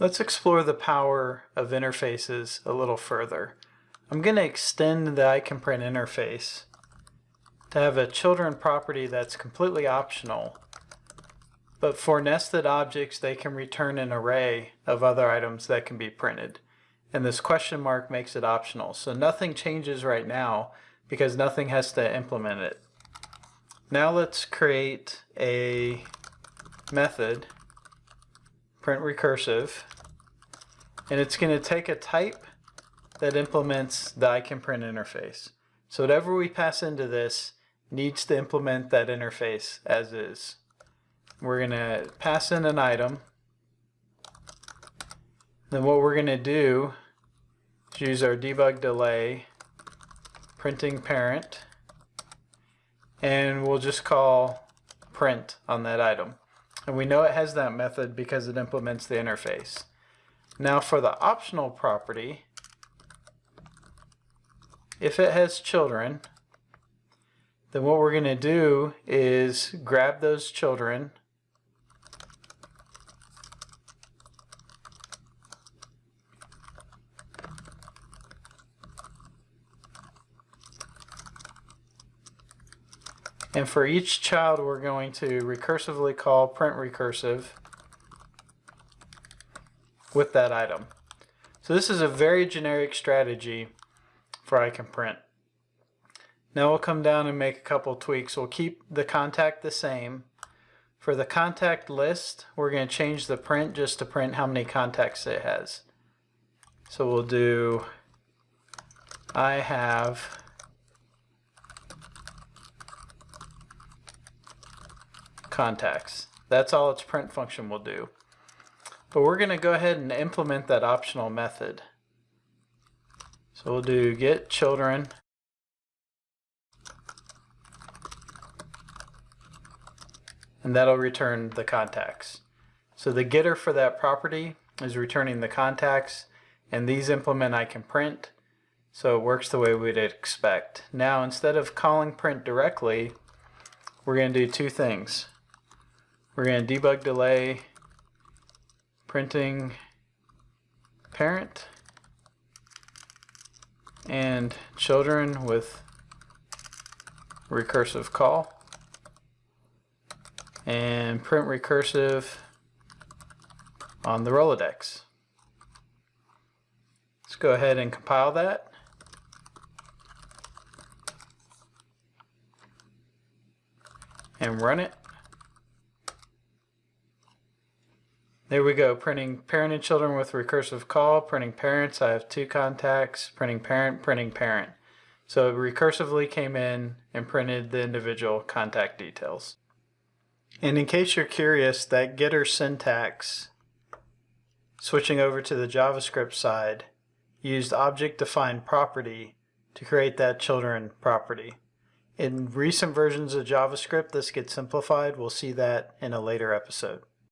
Let's explore the power of interfaces a little further. I'm going to extend the ICanPrint interface to have a children property that's completely optional. But for nested objects, they can return an array of other items that can be printed. And this question mark makes it optional. So nothing changes right now because nothing has to implement it. Now let's create a method print recursive, and it's going to take a type that implements the I can print interface. So whatever we pass into this needs to implement that interface as is. We're going to pass in an item. Then what we're going to do is use our debug delay printing parent and we'll just call print on that item. And we know it has that method because it implements the interface. Now for the optional property, if it has children, then what we're going to do is grab those children And for each child, we're going to recursively call print recursive with that item. So this is a very generic strategy for I can print. Now we'll come down and make a couple tweaks. We'll keep the contact the same. For the contact list, we're going to change the print just to print how many contacts it has. So we'll do I have contacts. That's all its print function will do. But we're going to go ahead and implement that optional method. So we'll do get children and that'll return the contacts. So the getter for that property is returning the contacts and these implement I can print. so it works the way we'd expect. Now instead of calling print directly we're going to do two things. We're going to debug delay printing parent and children with recursive call and print recursive on the Rolodex. Let's go ahead and compile that. and run it. There we go, printing parent and children with recursive call, printing parents, I have two contacts, printing parent, printing parent. So it recursively came in and printed the individual contact details. And in case you're curious, that getter syntax, switching over to the JavaScript side, used object-defined property to create that children property. In recent versions of JavaScript, this gets simplified. We'll see that in a later episode.